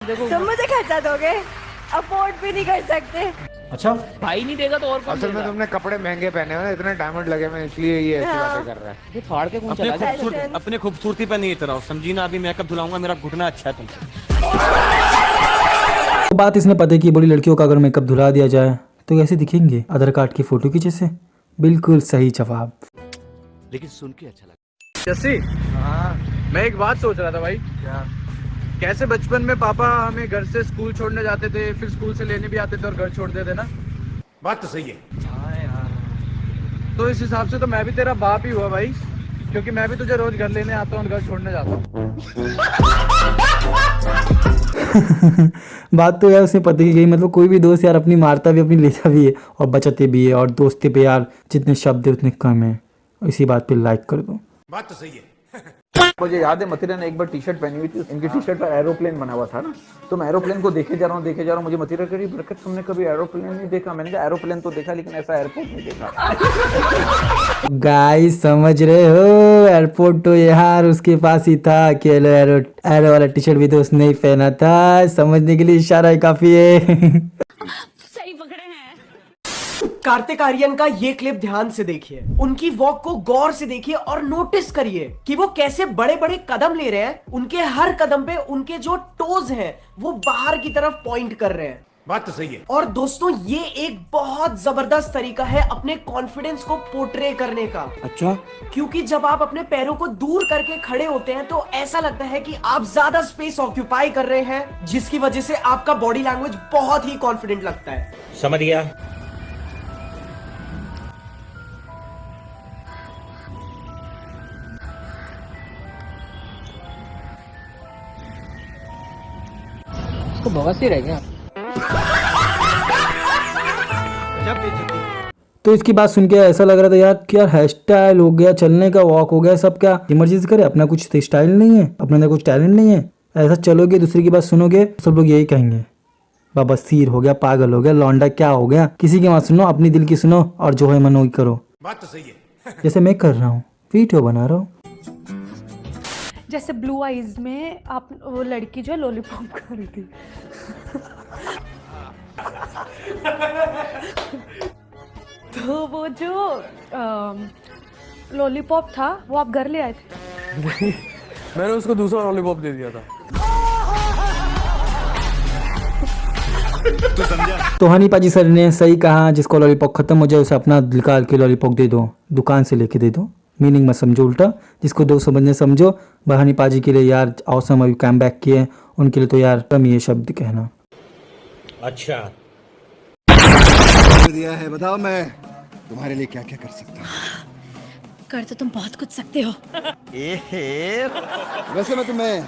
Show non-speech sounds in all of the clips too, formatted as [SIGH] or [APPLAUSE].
तुम मुझे खर्चा दोगे अफोर्ड भी नहीं कर सकते। अच्छा? भाई नहीं देगा तो और कौन असल में तुमने कपड़े महँगे पहने हुए ना इतने डायमंड लगे हुए इसलिए ये ऐसी हाँ। बातें कर रहा है। ये फाड़ के कौन अपने चला जाए खूबसूरत अपने खूबसूरती पे नहीं इतना समझी ना अभी मेकअप धुलाऊँगा मेरा घुटना अच्छा है तुमसे। हाँ। तो बात इसने पता की बड़ी लड़कियों का अगर मेकअप धुला दिया जाए तो कैसे दिखेंगे आधार कार्ड की फ़ोटो की जैसे? बिल्कुल सही जवाब। लेकिन सुन के अच्छा जस्सी? मैं एक बात सोच रहा था भाई। क्या? कैसे बचपन में पापा हमें घर से स्कूल छोड़ने जाते थे फिर स्कूल से लेने भी आते थे और घर छोड़ देते ना? बात तो सही है। तो इस हिसाब से तो मैं भी तेरा बाप ही हुआ भाई क्योंकि मैं भी तुझे रोज घर लेने आता हूँ और घर छोड़ने जाता हूँ। [LAUGHS] [LAUGHS] बात तो यार उसने पता की गई मतलब कोई भी दोस्त यार अपनी मारता भी अपनी लेता भी है और बचाते भी है और दोस्ती पे यार जितने शब्द है उतने कम है। इसी बात पे लाइक कर दो। बात तो सही है। [LAUGHS] मुझे याद है मथुरा ने एक बार टी शर्ट पहनी हुई थी इनकी टी शर्ट पर एरोप्लेन बना हुआ था ना। तो मैं एरोप्लेन को देखे जा रहा हूँ देखे जा रहा हूँ मुझे मथुरा कह रही बरकत तुमने कभी एरोप्लेन नहीं देखा? मैंने कहा एरोप्लेन तो देखा लेकिन ऐसा एयरपोर्ट नहीं देखा। [LAUGHS] गाइस समझ रहे हो? एयरपोर्ट तो यार उसके पास ही था अकेले एरो एरो वाला टी शर्ट भी तो उसने ही पहना था। समझने के लिए इशारा ही काफ़ी है। कार्तिक आर्यन का ये क्लिप ध्यान से देखिए। उनकी वॉक को गौर से देखिए और नोटिस करिए कि वो कैसे बड़े बड़े कदम ले रहे हैं। उनके हर कदम पे उनके जो टोज हैं वो बाहर की तरफ़ पॉइंट कर रहे हैं। बात तो सही है। और दोस्तों ये एक बहुत ज़बरदस्त तरीका है अपने कॉन्फिडेंस को पोर्ट्रे करने का। अच्छा। क्योंकि जब आप अपने पैरों को दूर करके खड़े होते हैं तो ऐसा लगता है कि आप ज़्यादा स्पेस ऑक्यूपाई कर रहे हैं जिसकी वजह से आपका बॉडी लैंग्वेज बहुत ही कॉन्फिडेंट लगता है। समझ गया। इसको बवासीर रह गया तो इसकी बात सुन के ऐसा लग रहा था यार कि यार हेयर स्टाइल हो गया चलने का वॉक हो गया सब क्या? इमरजेंसी करे अपना कुछ स्टाइल नहीं है अपने अंदर कुछ टैलेंट नहीं है। ऐसा चलोगे दूसरे की बात सुनोगे सब लोग यही कहेंगे बाबा सीर हो गया पागल हो गया लौंडा क्या हो गया? किसी की बात सुनो अपनी दिल की सुनो और जो है मन वही करो। बात तो सही है। [LAUGHS] जैसे मैं कर रहा हूँ वीडियो बना रहा हूँ। जैसे ब्लू आईज में आप वो लड़की जो है लॉलीपॉप कर रही थी। [LAUGHS] तो वो जो लॉलीपॉप था वो आप घर ले आए थे? मैंने उसको दूसरा लॉलीपॉप दे दिया था। तो हनी पाजी सर ने सही कहा जिसको लॉलीपॉप खत्म हो जाए उसे अपना निकाल के लॉलीपॉप दे दो। दुकान से लेके दे दो। मीनिंग मत समझो उल्टा। जिसको दो समझने समझो बहानी पाजी के लिए यार औसम अभी कैम बैक किए उनके लिए तो यार कम ये शब्द कहना। अच्छा दिया है बताओ मैं तुम्हारे लिए क्या क्या कर सकता हूँ? कर तो तुम बहुत कुछ सकते हो। वैसे मैं तुम्हें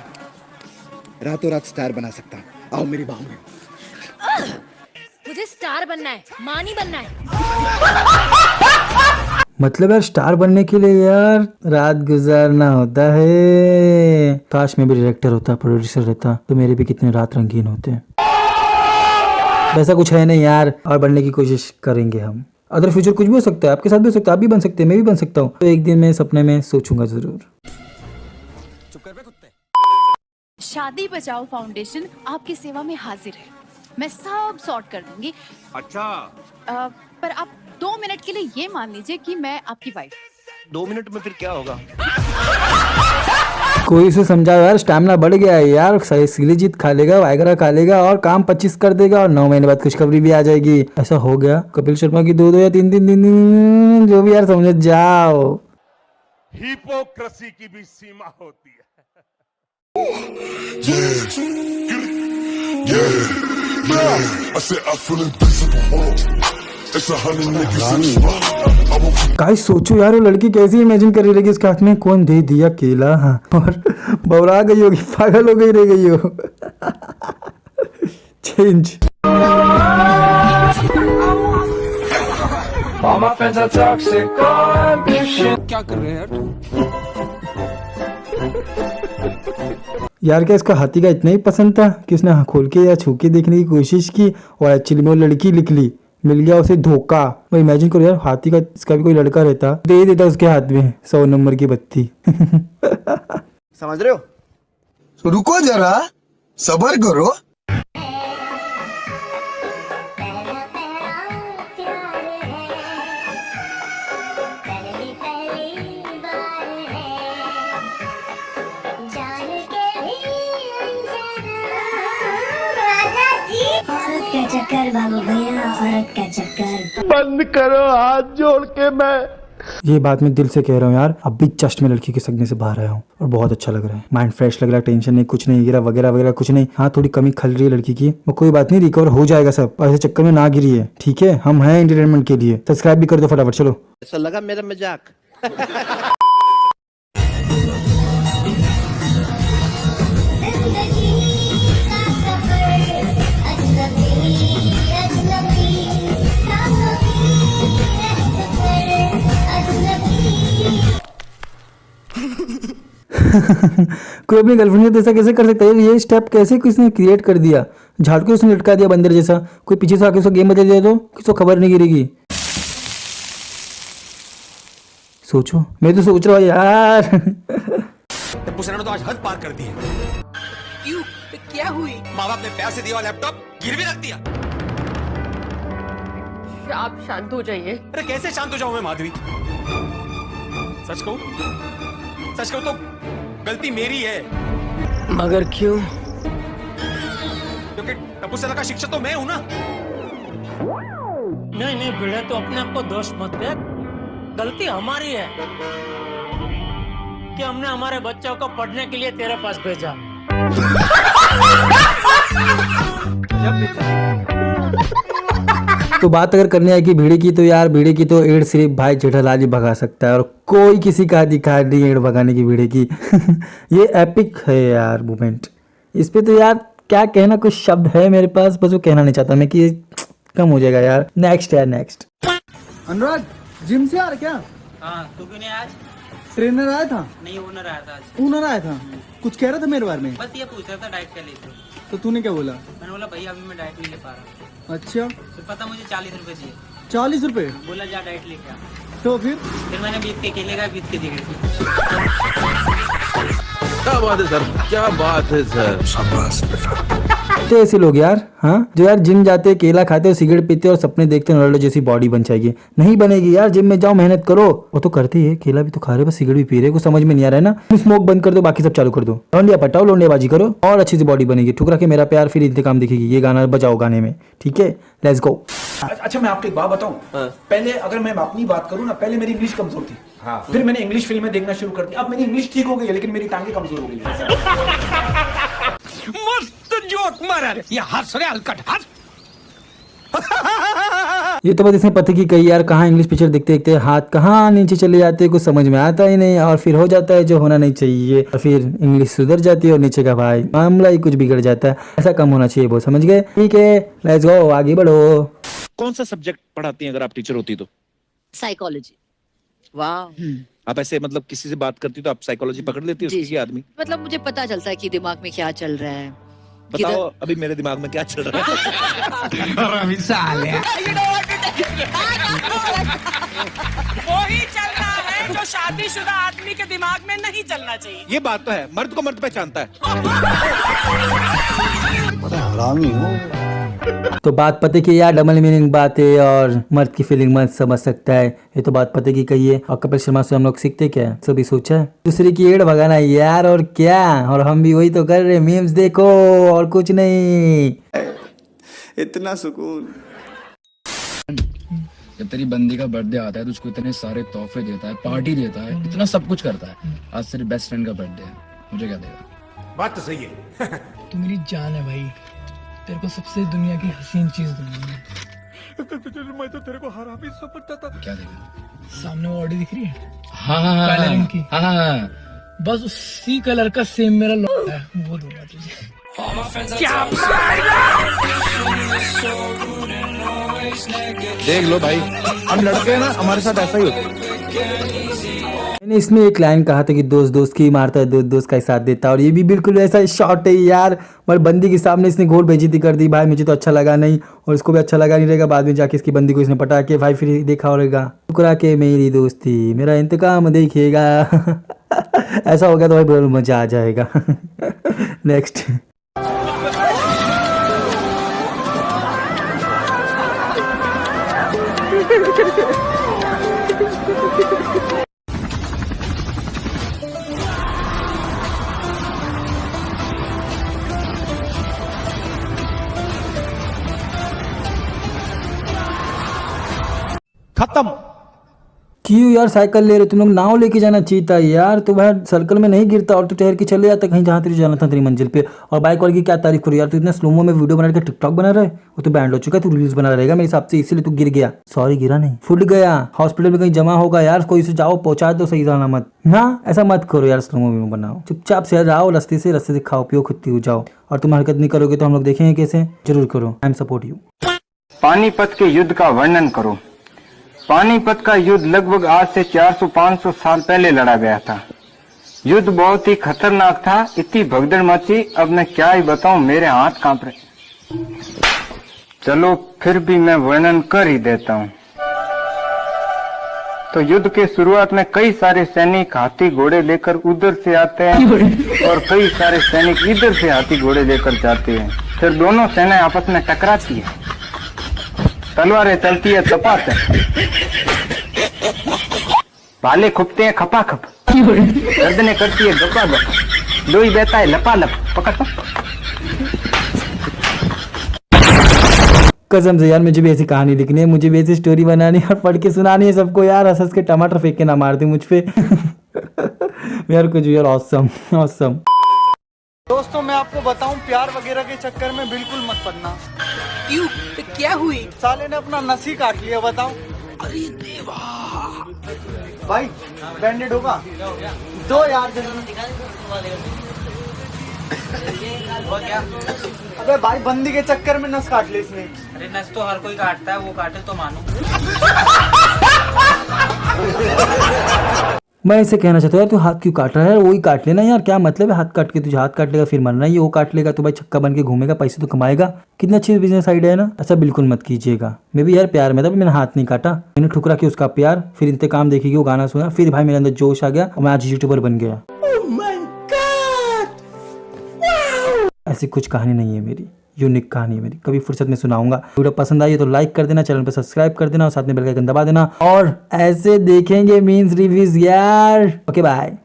रातों रात स्टार बना सकता हूँ। आओ मेरी बाहों में। मुझे स्टार बनना है माँ नहीं बनना है। मतलब यार स्टार बनने के लिए यार रात गुजारना होता है। काश मैं भी डायरेक्टर होता प्रोड्यूसर रहता तो मेरे भी कितने रात रंगीन होते। वैसा कुछ है नहीं यार और बनने की कोशिश करेंगे हम। अदर फ्यूचर कुछ भी हो सकता है आपके साथ भी हो सकता है आप भी बन सकते हैं मैं भी बन सकता हूँ। तो एक दिन मैं सपने में सोचूँगा ज़रूर। शादी बचाओ फाउंडेशन आपकी सेवा में हाजिर है। मैं सब सॉर्ट कर दूँगी। अच्छा। अ, पर आप दो मिनट के लिए ये मान लीजिए कि मैं आपकी वाइफ दो मिनट में फिर क्या होगा? कोई से समझाओ यार स्टैमिना बढ़ गया है यार सही सिली जीत खा लेगा वाइगरा खा लेगा और काम पच्चीस कर देगा और नौ महीने बाद खुशखबरी भी आ जाएगी ऐसा हो गया कपिल शर्मा की दो दो या तीन तीन दिन दिन जो भी यार समझ जाओ हिपोक्रेसी की भी सीमा होती है गाइस सोचो यार वो लड़की कैसी इमेजिन कर रही रहेगी उसके हाथ में कौन दे दिया केला? हाँ, और बवरा गई होगी पागल हो गई रह गई हो। चेंज क्या कर रहे हैं यार यार क्या इसका हाथी का इतना ही पसंद था कि उसने खोल के या छू के देखने की कोशिश की और एक्चुअली में वो लड़की निकली मिल गया उसे धोखा। मैं इमेजिन करो यार हाथी का इसका भी कोई लड़का रहता। दे देता उसके हाथ में सौ नंबर की बत्ती। [LAUGHS] समझ रहे हो? रुको जरा सबर करो। चक्कर बाबू भैया। का चक्कर। बंद करो हाथ जोड़ के मैं। ये बात मैं दिल से कह रहा हूँ यार अब भी जस्ट मैं लड़की के सगने से बाहर आया हूँ और बहुत अच्छा लग रहा है। माइंड फ्रेश लग रहा है टेंशन नहीं कुछ नहीं गिरा वगैरह वगैरह कुछ नहीं। हाँ थोड़ी कमी खल रही है लड़की की वो कोई बात नहीं रिकवर हो जाएगा सब। ऐसे चक्कर में ना गिरी है ठीक है? हम हैं एंटरटेनमेंट के लिए। सब्सक्राइब भी कर दो फटाफट चलो। ऐसा लगा मेरा मज़ाक। [LAUGHS] [LAUGHS] कोई अपनी गर्लफ्रेंड के ऐसा कैसे कर सकता है? ये स्टेप कैसे किसने क्रिएट कर दिया? झाड़ के उसने लटका दिया बंदर जैसा। कोई पीछे से आके उसको गेम बदल दिया तो? किसी को खबर नहीं गिरेगी। सोचो। मैं तो सोच रहा हूँ यार। [LAUGHS] ने तो आज हद पार कर दी है। क्यों? क्या हुई? माँ बाप ने प्यार से दिया लैपटॉप गिरवी रख दिया। आप शांत हो जाइए। अरे कैसे शांत हो जाऊँ मैं माधवी? सच कहूँ? सच कहूँ तो गलती मेरी है। मगर क्यों? क्योंकि टप्पू सेना का शिक्षक तो मैं हूँ ना। नहीं नहीं भिड़े तो अपने आप को दोष मत दे। गलती हमारी है कि हमने हमारे बच्चों को पढ़ने के लिए तेरे पास भेजा। तो बात अगर करने आएगी भीड़ की तो यार भीड़ की तो एड सिर्फ़ भाई जेठालाल ही भगा सकता है और कोई किसी का अधिकार नहीं एड भगाने की भीड़ की। [LAUGHS] ये एपिक है यार मोमेंट इस पे तो यार क्या कहना कुछ शब्द है मेरे पास? बस वो कहना नहीं चाहता मैं कि ये कम हो जाएगा यार। नेक्स्ट यार नेक्स्ट अनुराग जिम से आ रहा क्या? हाँ तू क्यों नहीं आज? ट्रेनर आया था? नहीं ओनर आया था आज। ओनर आया था? कुछ कह रहा था मेरे बारे में? बस ये पूछ रहा था डाइट क्या लेते तो तूने क्या बोला? मैंने बोला भैया अभी मैं डाइट नहीं ले पा रहा। अच्छा। फिर पता मुझे चालीस रूपए चाहिए चालीस रूपए? बोला जा डाइट लेके आ। तो फिर? फिर मैंने बीस के केले का बीस के दी क्या बात है सर? क्या बात है सर? तो ऐसे लोग यार हाँ? जो यार जिम जाते हैं केला खाते हैं सिगरेट पीते हैं और सपने देखते हैं रोनाल्डो जैसी बॉडी बन जाएगी। नहीं बनेगी यार जिम में जाओ मेहनत करो। वो तो करते ही है केला भी तो खा रहे हैं, बस सिगरेट भी पी रहे हैं, कुछ समझ में नहीं आ रहा है ना? स्मोक बंद कर दो बाकी सब चालू कर दो। लोंडिया पटाओ लोंडियाबाजी करो और अच्छी सी बॉडी बनेगी। ठुकरा के मेरा प्यार फिर इंतकाम दिखेगी ये गाना बजाओ गाने में ठीक है? लेट्स गो अच्छा मैं आपको एक बात बताऊँ। पहले अगर मैं अपनी बात करूँ ना पहले मेरी इंग्लिश कमज़ोर थी। हाँ। फिर मैंने इंग्लिश फ़िल्में देखना शुरू कर दी अब मेरी इंग्लिश ठीक हो गई है लेकिन मेरी टांगे कमज़ोर हो गई है। [LAUGHS] मस्त जोक मारा ये हंस रे हलकट हंस ये तो बस इसने पति की कही यार कहाँ इंग्लिश पिक्चर देखते देखते हाथ कहाँ नीचे चले जाते हैं कुछ समझ में आता ही नहीं और फिर हो जाता है जो होना नहीं चाहिए। और फिर इंग्लिश सुधर जाती है और नीचे का भाई मामला ही कुछ बिगड़ जाता है। ऐसा कम होना चाहिए वो समझ गए? ठीक है लेट्स गो आगे बढ़ो। कौन सा सब्जेक्ट पढ़ाती है अगर आप टीचर होती तो? साइकोलॉजी वाह। आप ऐसे मतलब किसी से बात करती हो तो आप साइकोलॉजी पकड़ लेती है किसी आदमी? मतलब मुझे पता चलता है कि दिमाग में क्या चल रहा है। बताओ अभी मेरे दिमाग में क्या चल रहा है? [LAUGHS] वही चलना है जो शादीशुदा आदमी के दिमाग में नहीं चलना चाहिए। ये बात तो है मर्द को मर्द पहचानता है। तो बात पते की यार डबल मीनिंग बात है और मर्द की फीलिंग मर्द समझ सकता है। ये तो बात पते की कही है। और कपिल शर्मा से हम लोग सीखते क्या सभी सोचा है? दूसरे की एड़ भगाना यार और क्या? और हम भी वही तो कर रहे मीम्स देखो और कुछ नहीं। इतना सुकून। जब तेरी बंदी का बर्थडे आता है तो उसको इतने सारे तोहफे देता है पार्टी देता है इतना सब कुछ करता है। आज तेरे बेस्ट फ्रेंड का बर्थडे है। मुझे क्या देगा? बात तो सही है। [LAUGHS] तू मेरी जान है भाई। तेरे को सबसे दुनिया की हसीन चीज़ दूँगा मैं। तो तेरे को हरामी समझता था क्या देगा सामने वो ऑडी दिख रही है? हाँ हाँ काले रंग की। हाँ हाँ बस उसी कलर का सेम मेरा लौट है। वो दूँगा तुझे। देख लो भाई हम लड़के हैं ना हमारे साथ ऐसा ही होता है। मैंने इसमें एक लाइन कहा था कि दोस्त दोस्त की मारता है, दोस्त दोस्त का ही साथ देता है, और ये भी बिल्कुल वैसा शॉट है यार। पर बंदी के सामने इसने घोर बेइज्जती कर दी, भाई मुझे तो अच्छा लगा नहीं, और इसको भी अच्छा लगा नहीं रहेगा, बाद में जाके इसकी बंदी को इसने पटा के भाई फिर देखा होगा। टुकरा के मेरी दोस्ती, मेरा इंतकाम देखिएगा [LAUGHS] ऐसा हो गया तो भाई मज़ा आ जाएगा। [LAUGHS] नेक्स्ट [LAUGHS] खत्म। क्यों यार साइकिल ले रहे तुम लोग नाव लेके जाना चाहिए था यार। तो भाई सर्कल में नहीं गिरता और तू ठहर के चले जाता कहीं जहाँ तुझे जाना था तेरी मंजिल पे। और बाइक वाले की क्या तारीफ़ करो यार? तू इतना स्लोमो में वीडियो बना के टिकटॉक बना रहा है? वो तो बैंड हो चुका है तू रील्स बना रहेगा मेरे हिसाब से इसीलिए तू गिर गया। सॉरी गिरा नहीं। फुट गया। हॉस्पिटल में कहीं जमा होगा यार कोई से जाओ पहुँचा दो सही जाना मत। ना ऐसा मत करो यार स्लोमो में बनाओ। चुपचाप से जाओ रास्ते से रास्ते से खाओ पियो खुद हो जाओ। और तुम हरकत नहीं करोगे तो हम लोग देखेंगे कैसे। ज़रूर करो। I am support you Panipat के युद्ध का वर्णन करो। पानीपत का युद्ध लगभग आज से 400-500 साल पहले लड़ा गया था। युद्ध बहुत ही खतरनाक था, इतनी भगदड़ मची, अब मैं क्या ही बताऊँ, मेरे हाथ काँप रहे चलो, फिर भी मैं वर्णन कर ही देता हूँ। तो युद्ध के शुरुआत में कई सारे सैनिक हाथी घोड़े लेकर उधर से आते हैं और कई सारे सैनिक इधर से हाथी घोड़े लेकर जाते हैं। फिर दोनों सेनाएँ आपस में टकराती है। तलवारें चलती है तपाते भाले खुपते हैं, खपा खप। गर्दने करती है गपा गप लोई बहता है, लपा लप, पकड़ पक कसम से यार, मुझे भी ऐसी कहानी लिखनी है, मुझे भी ऐसी स्टोरी बनानी है और पढ़ के सुनानी है सबको यार हंस के टमाटर फेंक के ना मार दे मुझ पे। [LAUGHS] यार कुछ यार ऑसम ऑसम दोस्तों मैं आपको बताऊँ प्यार वगैरह के चक्कर में बिल्कुल मत पड़ना। क्यों? तो क्या हुई? साले ने अपना नसी काट लिया बताओ। अरे देवा! भाई बैंडेड होगा। दो यार अबे भाई बंदी के चक्कर में नस काट ले इसने। अरे नस तो हर कोई काटता है वो काटे तो मानो। [LAUGHS] मैं इसे कहना चाहता हूँ यार तू हाथ क्यों काट रहा है? वही काट लेना यार क्या मतलब है? हाथ काट के तुझे हाथ काट लेगा फिर मरना ये वो काट लेगा तो भाई छक्का बन के घूमेगा पैसे तो कमाएगा। कितना अच्छी बिज़नेस आइडिया है ना? ऐसा बिल्कुल मत कीजिएगा। मैं भी यार प्यार में था मैंने हाथ नहीं काटा। मैंने ठुकरा के उसका प्यार फिर इंतकाम देखेगी वो गाना सुना फिर भाई मेरे अंदर जोश आ गया और मैं आज यूट्यूबर बन गया। ऐसी कुछ कहानी नहीं है मेरी। यूनिक कहानी है मेरी। कभी फुर्सत में सुनाऊँगा। वीडियो पसंद आई तो लाइक कर देना चैनल पर सब्सक्राइब कर देना और साथ में बेल आइकन दबा देना। और ऐसे देखेंगे मीन्स रिव्यूज़ यार। Okay bye